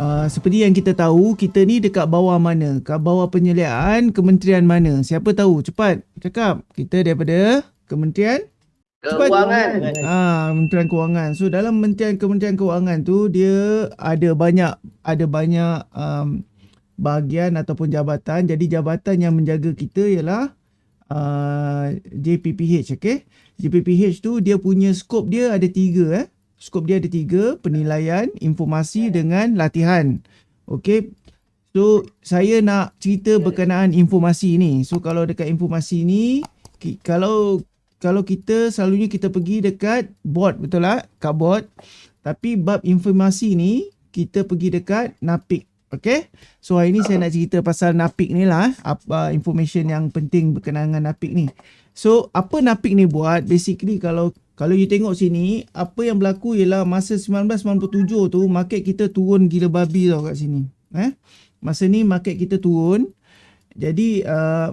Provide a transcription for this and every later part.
uh, seperti yang kita tahu, kita ni dekat bawah mana? Kat bawah penyeliaan kementerian mana? Siapa tahu? Cepat cakap. Kita daripada kementerian Keuangan. Ah, Kementerian Kewangan. So dalam Kementerian Kementerian Kewangan tu dia ada banyak ada banyak um, bahagian ataupun jabatan. Jadi jabatan yang menjaga kita ialah uh, JPPH, okay? JPPH tu dia punya skop dia ada tiga eh. Skop dia ada tiga, penilaian, informasi dengan latihan. Okay? So saya nak cerita berkenaan informasi ni. So kalau dekat informasi ni, kalau kalau kita selalunya kita pergi dekat board betul tak? Kat board. Tapi bab informasi ni kita pergi dekat NAPIK. Okay. So hari ni saya nak cerita pasal NAPIK ni lah. Apa information yang penting berkenaan dengan NAPIK ni. So apa NAPIK ni buat? Basically kalau kalau you tengok sini, apa yang berlaku ialah masa 1997 tu market kita turun gila babi tau kat sini. Eh? Masa ni market kita turun. Jadi uh,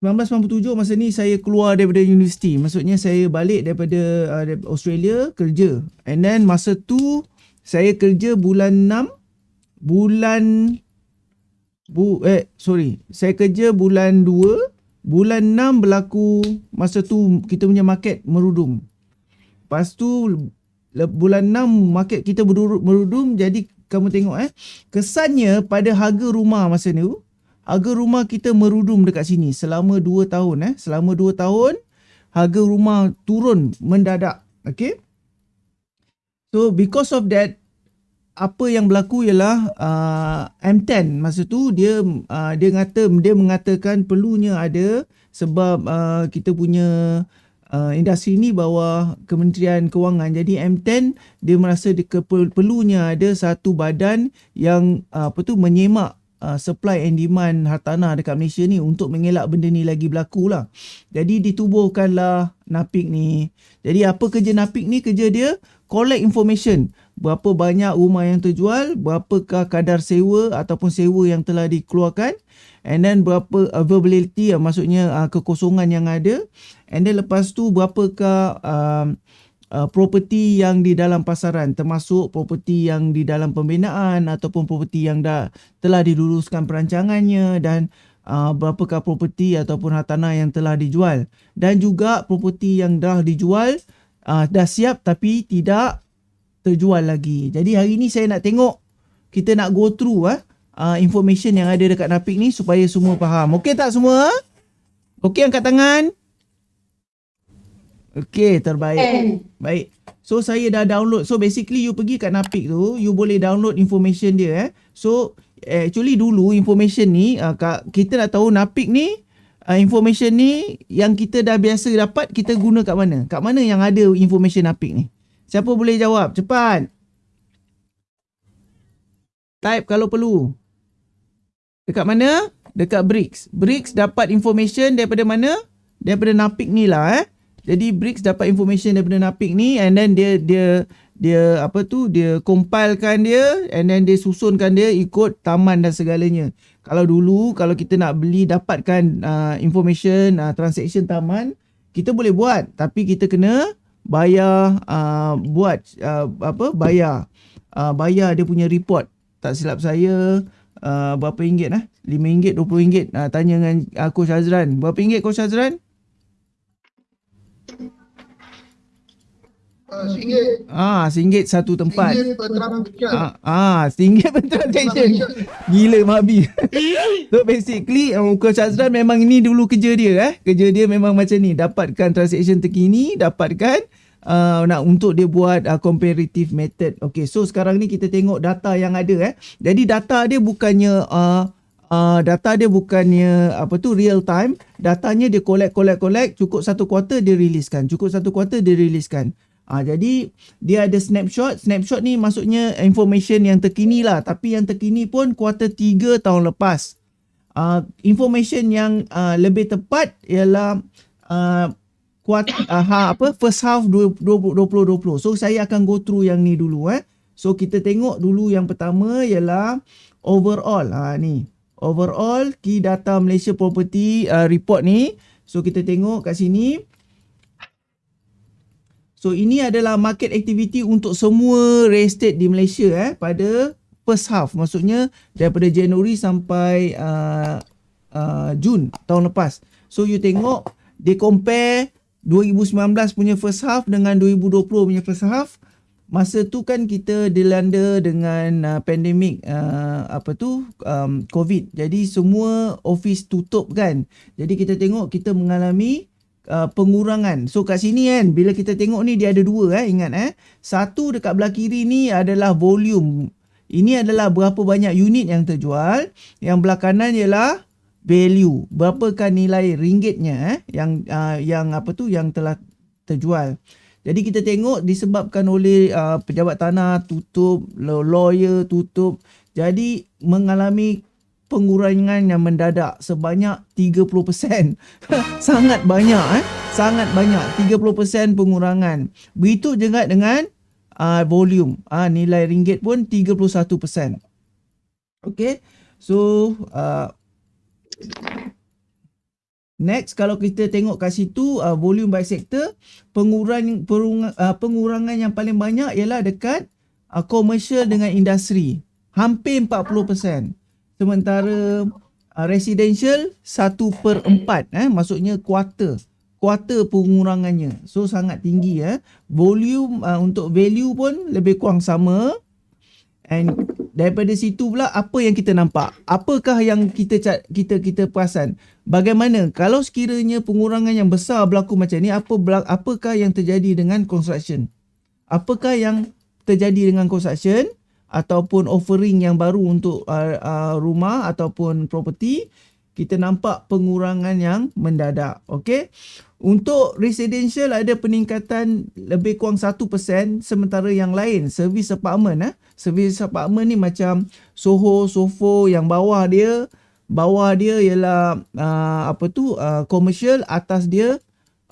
1997 masa ni saya keluar daripada universiti. Maksudnya saya balik daripada uh, Australia kerja. And then masa tu saya kerja bulan 6 bulan bu eh sorry. Saya kerja bulan 2 bulan 6 berlaku masa tu kita punya market merudum. Lepas tu bulan 6 market kita merudum jadi kamu tengok eh kesannya pada harga rumah masa tu harga rumah kita merudum dekat sini selama 2 tahun eh selama 2 tahun harga rumah turun mendadak okey so because of that apa yang berlaku ialah uh, M10 masa tu dia uh, dia kata dia mengatakan perlunya ada sebab uh, kita punya uh, industri ni bawah Kementerian Kewangan. Jadi M10 dia merasa dia perlunya ada satu badan yang uh, apa tu menyemak uh, supply and demand hartanah dekat Malaysia ni untuk mengelak benda ni lagi berlaku lah. Jadi ditubuhkanlah NAPIK ni. Jadi apa kerja NAPIK ni? Kerja dia collect information. Berapa banyak rumah yang terjual, berapakah kadar sewa ataupun sewa yang telah dikeluarkan and then berapa availability uh, maksudnya uh, kekosongan yang ada and then lepas tu berapakah um, uh, property yang di dalam pasaran termasuk property yang di dalam pembinaan ataupun property yang dah telah diluluskan perancangannya dan uh, berapakah property ataupun hartanah yang telah dijual. Dan juga property yang dah dijual uh, dah siap tapi tidak terjual lagi. Jadi hari ni saya nak tengok kita nak go through ah uh, information yang ada dekat Napik ni supaya semua faham. Okey tak semua? Okey angkat tangan. Okey, terbaik. Baik. So saya dah download. So basically you pergi kat Napik tu, you boleh download information dia eh. So actually dulu information ni uh, kita nak tahu Napik ni uh, information ni yang kita dah biasa dapat kita guna kat mana? Kat mana yang ada information Napik ni? Siapa boleh jawab? Cepat. Type kalau perlu. Dekat mana? Dekat Bricks. Bricks dapat information daripada mana? Daripada Napik ni lah eh. Jadi Bricks dapat information daripada Napik ni and then dia dia dia apa tu dia compilekan dia and then dia susunkan dia ikut taman dan segalanya. Kalau dulu kalau kita nak beli dapatkan uh, information uh, transaction taman kita boleh buat tapi kita kena bayar uh, buat uh, apa bayar uh, bayar dia punya report. Tak silap saya uh, berapa ringgit lah? RM5, RM20. Uh, tanya dengan uh, Coach Azran. Berapa ringgit Coach Azran? Ah, RM1. Ah, RM1 satu tempat. RM1 per transaction. Ah, ah RM1 per transaction. Gila Mabi. so basically um, Coach Azran memang ini dulu kerja dia eh. Kerja dia memang macam ni. Dapatkan transaction terkini, dapatkan uh, nak untuk dia buat uh, comparative method. Okay, so sekarang ni kita tengok data yang ada eh. Jadi data dia bukannya uh, uh, data dia bukannya apa tu real time. Datanya dia collect collect collect cukup satu kuartal dia riliskan. Cukup satu kuartal dia riliskan. Ah jadi dia ada snapshot. Snapshot ni maksudnya information yang terkini lah. Tapi yang terkini pun kuartal 3 tahun lepas. Ah information yang uh, lebih tepat ialah uh, kuat uh, ha, apa first half 2020. So saya akan go through yang ni dulu eh. So kita tengok dulu yang pertama ialah overall. Ha ni. Overall key data Malaysia property uh, report ni. So kita tengok kat sini. So ini adalah market activity untuk semua real estate di Malaysia eh pada first half maksudnya daripada Januari sampai uh, uh, Jun tahun lepas. So you tengok dia compare 2019 punya first half dengan 2020 punya first half. Masa tu kan kita dilanda dengan uh, pandemik uh, apa tu um, COVID. Jadi semua office tutup kan. Jadi kita tengok kita mengalami uh, pengurangan. So kat sini kan bila kita tengok ni dia ada dua eh ingat eh. Satu dekat belah kiri ni adalah volume. Ini adalah berapa banyak unit yang terjual. Yang belah kanan ialah value. Berapakah nilai ringgitnya eh yang uh, yang apa tu yang telah terjual. Jadi kita tengok disebabkan oleh uh, pejabat tanah tutup, lawyer tutup. Jadi mengalami pengurangan yang mendadak sebanyak 30%. Sangat banyak eh. Sangat banyak 30% pengurangan. Begitu juga dengan uh, volume. Uh, nilai ringgit pun 31%. Okay. So uh, Next kalau kita tengok kat situ uh, volume by sector pengurang, perung, uh, pengurangan yang paling banyak ialah dekat uh, commercial dengan industri hampir 40% sementara uh, residential 1 per 4 eh. Maksudnya quarter quarter pengurangannya. So sangat tinggi eh. Volume uh, untuk value pun lebih kurang sama. And daripada situ pula apa yang kita nampak? Apakah yang kita kita kita perasan? Bagaimana? Kalau sekiranya pengurangan yang besar berlaku macam ni apa apakah yang terjadi dengan construction? Apakah yang terjadi dengan construction ataupun offering yang baru untuk uh, uh, rumah ataupun property kita nampak pengurangan yang mendadak okey? Untuk residential ada peningkatan lebih kurang 1% sementara yang lain servis apartment eh? Servis apartment ni macam Soho Sofo yang bawah dia bawah dia ialah uh, apa tu uh, commercial atas dia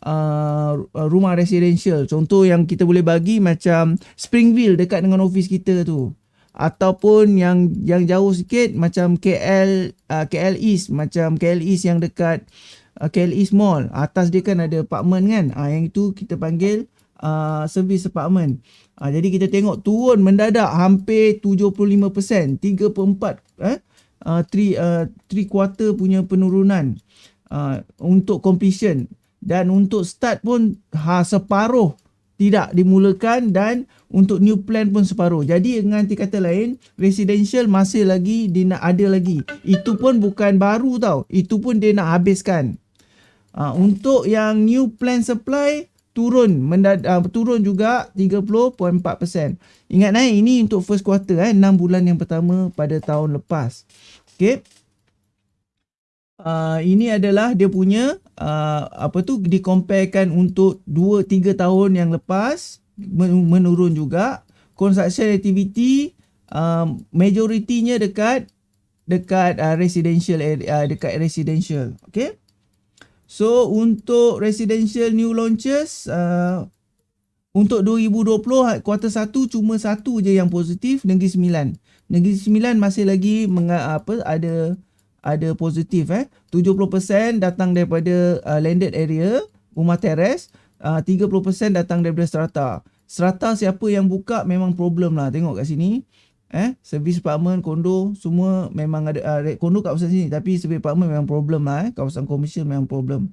uh, rumah residential. Contoh yang kita boleh bagi macam Springville dekat dengan office kita tu ataupun yang yang jauh sikit macam KL uh, KL East macam KL East yang dekat uh, KL East Mall. Atas dia kan ada apartment kan? Uh, yang itu kita panggil uh, service apartment. Uh, jadi kita tengok turun mendadak hampir 75% 3 per 4 eh uh, 3 uh, 3 quarter punya penurunan uh, untuk completion. Dan untuk start pun ha separuh tidak dimulakan dan untuk new plan pun separuh. Jadi dengan kata lain, residential masih lagi dia nak ada lagi. Itu pun bukan baru tau. Itu pun dia nak habiskan. Uh, untuk yang new plan supply turun mendad, uh, turun juga 30.4%. Ingat eh ini untuk first quarter eh 6 bulan yang pertama pada tahun lepas. Okey. Uh, ini adalah dia punya uh, apa tu dikomparekan untuk 2 3 tahun yang lepas menurun juga. Construction activity um, majoritinya dekat dekat uh, residential area uh, dekat residential okey? So untuk residential new launches uh, untuk 2020 kuartal 1 cuma satu je yang positif Negeri Sembilan. Negeri Sembilan masih lagi apa ada ada positif eh. 70% datang daripada uh, landed area rumah teres uh, 30% datang daripada strata. Strata siapa yang buka memang problem lah. Tengok kat sini eh. Servis apartment kondo semua memang ada uh, kondo kat kawasan sini. Tapi servis apartment memang problem lah eh. Kawasan komersial memang problem.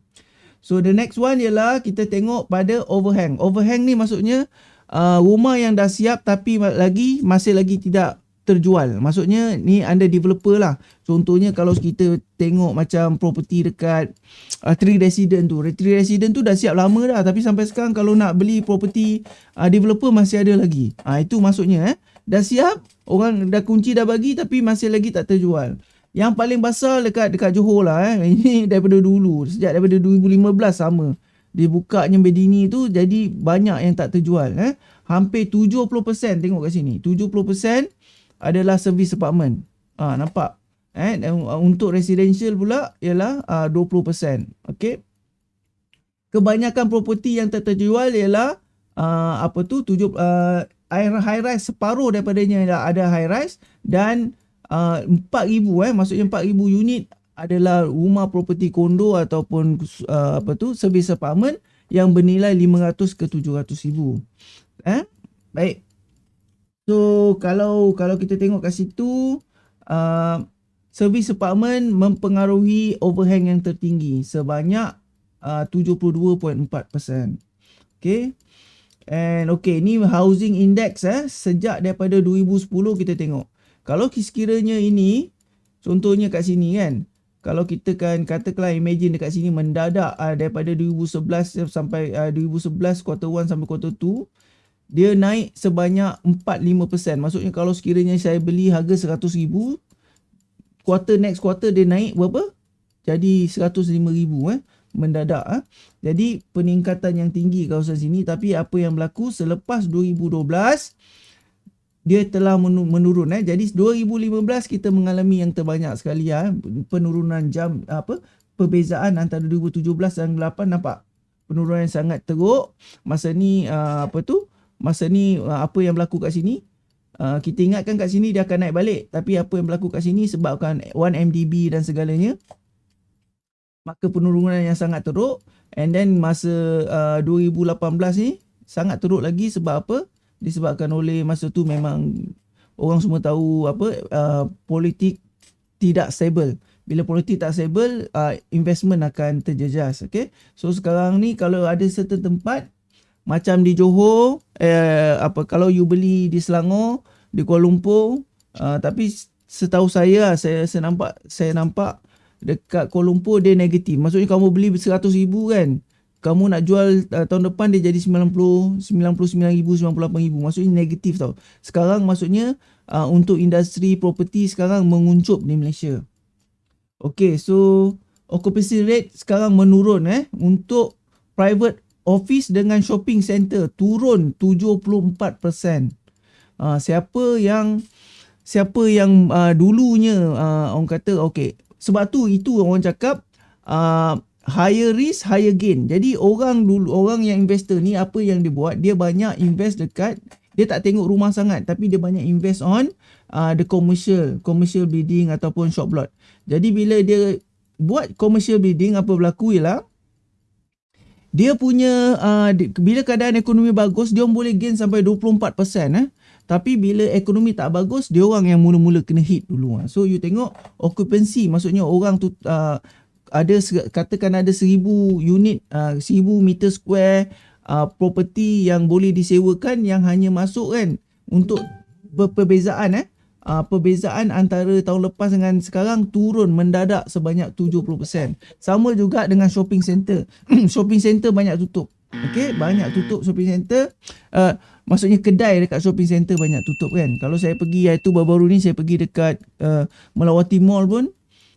So the next one ialah kita tengok pada overhang. Overhang ni maksudnya uh, rumah yang dah siap tapi lagi masih lagi tidak terjual. Maksudnya ni anda developer lah. Contohnya kalau kita tengok macam property dekat uh, Three Resident tu. Three Resident tu dah siap lama dah tapi sampai sekarang kalau nak beli property uh, developer masih ada lagi. Ah uh, itu maksudnya eh. Dah siap, orang dah kunci dah bagi tapi masih lagi tak terjual. Yang paling besar dekat dekat Johor lah eh. Ini daripada dulu. Sejak daripada 2015 sama. Dibukanya Bedini tu jadi banyak yang tak terjual eh. Hampir 70% tengok kat sini. 70% adalah servis apartment. Ah ha, nampak? Eh uh, untuk residential pula ialah uh, 20%. Okey. Kebanyakan property yang terjual ialah uh, apa tu tujuh uh, high rise separuh daripadanya ada high rise dan uh, 4000 eh maksudnya 4000 unit adalah rumah property kondo ataupun uh, apa tu servis apartment yang bernilai 500 ke 700 ribu. Eh? Baik. So kalau kalau kita tengok kat situ uh, servis apartment mempengaruhi overhang yang tertinggi sebanyak uh, 72.4%. Okay. And okay, ni housing index eh sejak daripada 2010 kita tengok. Kalau sekiranya ini contohnya kat sini kan. Kalau kita kan katakanlah imagine dekat sini mendadak uh, daripada 2011 sampai uh, 2011 quarter 1 sampai quarter 2 dia naik sebanyak 4-5%. Maksudnya kalau sekiranya saya beli harga 100,000 quarter next quarter dia naik berapa? Jadi 105,000 eh mendadak ah. Jadi peningkatan yang tinggi kawasan sini tapi apa yang berlaku selepas 2012 dia telah menurun eh. Jadi 2015 kita mengalami yang terbanyak sekali ah penurunan jam apa perbezaan antara 2017 dan 2018 nampak penurunan yang sangat teruk. Masa ni uh, apa tu? Masa ni uh, apa yang berlaku kat sini? Uh, kita ingatkan kat sini dia akan naik balik. Tapi apa yang berlaku kat sini sebabkan 1MDB dan segalanya maka penurunan yang sangat teruk. And then masa uh, 2018 ni sangat teruk lagi sebab apa? Disebabkan oleh masa tu memang orang semua tahu apa uh, politik tidak stable. Bila politik tak stable uh, investment akan terjejas okay? So sekarang ni kalau ada certain tempat macam di Johor eh, apa kalau you beli di Selangor di Kuala Lumpur uh, tapi setahu saya saya saya nampak saya nampak dekat Kuala Lumpur dia negatif. Maksudnya kamu beli 100 ribu kan. Kamu nak jual uh, tahun depan dia jadi 90, 99 ribu, 98 ribu. Maksudnya negatif tau. Sekarang maksudnya uh, untuk industri property sekarang menguncup di Malaysia. Okay so occupancy rate sekarang menurun eh. Untuk private office dengan shopping center turun 74%. Uh, siapa yang siapa yang uh, dulunya uh, orang kata okay sebab tu itu orang cakap uh, higher risk higher gain. Jadi orang dulu orang yang investor ni apa yang dia buat dia banyak invest dekat dia tak tengok rumah sangat tapi dia banyak invest on uh, the commercial commercial building ataupun shop lot. Jadi bila dia buat commercial building apa berlaku ialah dia punya uh, bila keadaan ekonomi bagus dia boleh gain sampai 24% eh tapi bila ekonomi tak bagus, dia orang yang mula-mula kena hit dulu. Ha. So you tengok occupancy, maksudnya orang tu uh, ada katakan ada seribu unit, uh, seribu meter square uh, property yang boleh disewakan yang hanya masuk kan untuk perbezaan eh. Uh, perbezaan antara tahun lepas dengan sekarang turun mendadak sebanyak 70%. Sama juga dengan shopping center. shopping center banyak tutup. Okay, banyak tutup shopping center. Uh, maksudnya kedai dekat shopping center banyak tutup kan. Kalau saya pergi iaitu baru-baru ni saya pergi dekat uh, Melawati Mall pun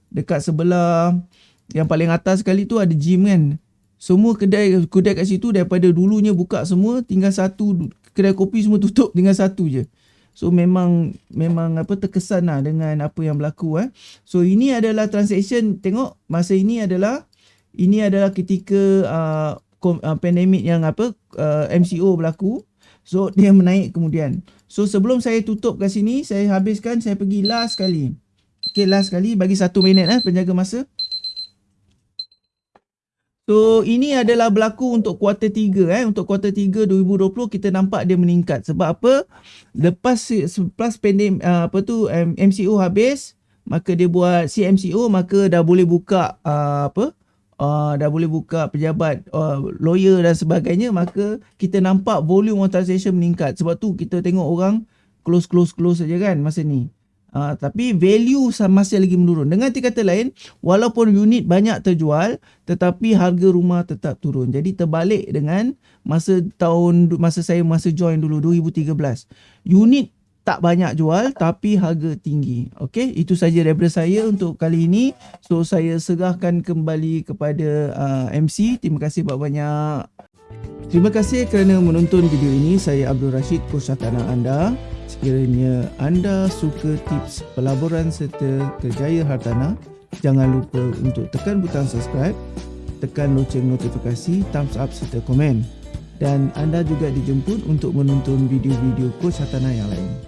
dekat sebelah yang paling atas sekali tu ada gym kan. Semua kedai kedai kat situ daripada dulunya buka semua tinggal satu kedai kopi semua tutup tinggal satu je. So memang memang apa terkesan lah dengan apa yang berlaku eh. So ini adalah transaction tengok masa ini adalah ini adalah ketika uh, uh, pandemik yang apa uh, MCO berlaku. So dia menaik kemudian. So sebelum saya tutup kat sini, saya habiskan, saya pergi last sekali. Okay, last sekali bagi satu minit eh, penjaga masa. So ini adalah berlaku untuk kuartal 3 eh. Untuk kuartal 3 2020 kita nampak dia meningkat. Sebab apa? Lepas plus pandem uh, apa tu MCO habis, maka dia buat CMCO maka dah boleh buka uh, apa? uh, dah boleh buka pejabat lawyer dan sebagainya maka kita nampak volume of transaction meningkat sebab tu kita tengok orang close close close saja kan masa ni uh, tapi value masih lagi menurun dengan kata lain walaupun unit banyak terjual tetapi harga rumah tetap turun jadi terbalik dengan masa tahun masa saya masa join dulu 2013 unit tak banyak jual tapi harga tinggi. Okey, itu saja daripada saya untuk kali ini. So saya serahkan kembali kepada uh, MC. Terima kasih banyak-banyak. Terima kasih kerana menonton video ini. Saya Abdul Rashid, kursus tanah anda. Sekiranya anda suka tips pelaburan serta kerjaya hartanah, jangan lupa untuk tekan butang subscribe, tekan loceng notifikasi, thumbs up serta komen. Dan anda juga dijemput untuk menonton video-video coach hartanah yang lain.